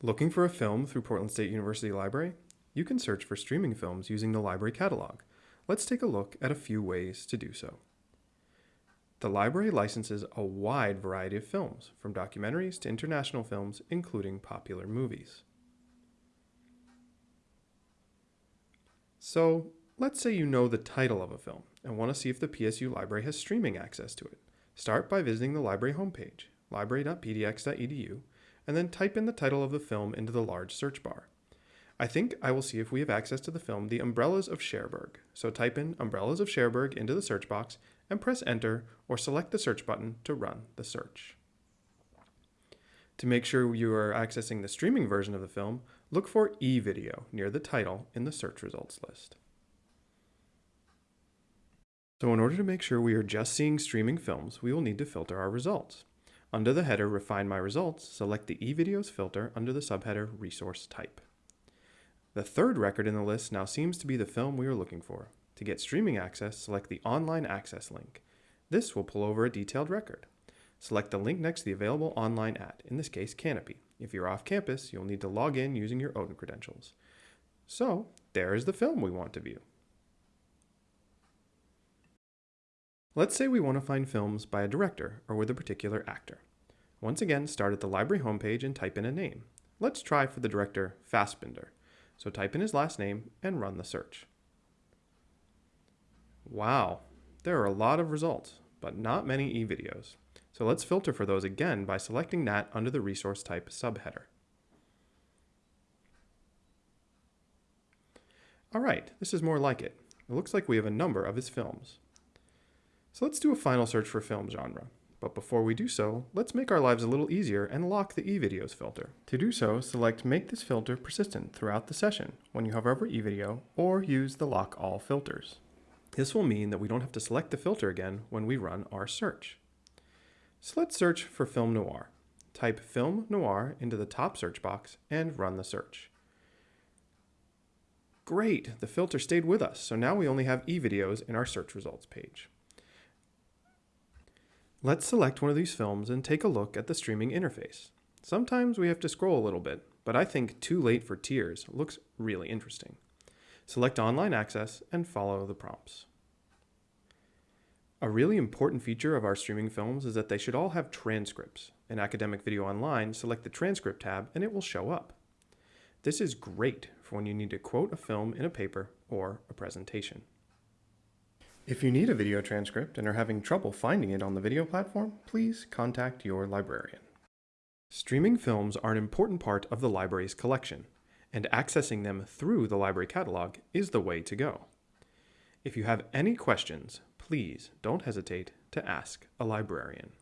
Looking for a film through Portland State University Library? You can search for streaming films using the library catalog. Let's take a look at a few ways to do so. The library licenses a wide variety of films, from documentaries to international films, including popular movies. So, let's say you know the title of a film and want to see if the PSU library has streaming access to it. Start by visiting the library homepage, library.pdx.edu, and then type in the title of the film into the large search bar. I think I will see if we have access to the film The Umbrellas of Cherbourg. So type in Umbrellas of Cherbourg into the search box and press enter or select the search button to run the search. To make sure you are accessing the streaming version of the film, look for eVideo near the title in the search results list. So in order to make sure we are just seeing streaming films, we will need to filter our results. Under the header Refine My Results, select the eVideos filter under the subheader Resource Type. The third record in the list now seems to be the film we are looking for. To get streaming access, select the Online Access link. This will pull over a detailed record. Select the link next to the available online ad, in this case Kanopy. If you're off campus, you'll need to log in using your Odin credentials. So, there is the film we want to view. Let's say we want to find films by a director or with a particular actor. Once again, start at the library homepage and type in a name. Let's try for the director Fassbinder. So type in his last name and run the search. Wow, there are a lot of results, but not many e-videos. So let's filter for those again by selecting that under the resource type subheader. All right, this is more like it. It looks like we have a number of his films. So let's do a final search for film genre. But before we do so, let's make our lives a little easier and lock the eVideos filter. To do so, select Make this filter persistent throughout the session when you hover over eVideo, or use the Lock All Filters. This will mean that we don't have to select the filter again when we run our search. So let's search for film noir. Type film noir into the top search box and run the search. Great, the filter stayed with us, so now we only have eVideos in our search results page. Let's select one of these films and take a look at the streaming interface. Sometimes we have to scroll a little bit, but I think Too Late for Tears looks really interesting. Select Online Access and follow the prompts. A really important feature of our streaming films is that they should all have transcripts. In Academic Video Online, select the Transcript tab and it will show up. This is great for when you need to quote a film in a paper or a presentation. If you need a video transcript and are having trouble finding it on the video platform, please contact your librarian. Streaming films are an important part of the library's collection, and accessing them through the library catalog is the way to go. If you have any questions, please don't hesitate to ask a librarian.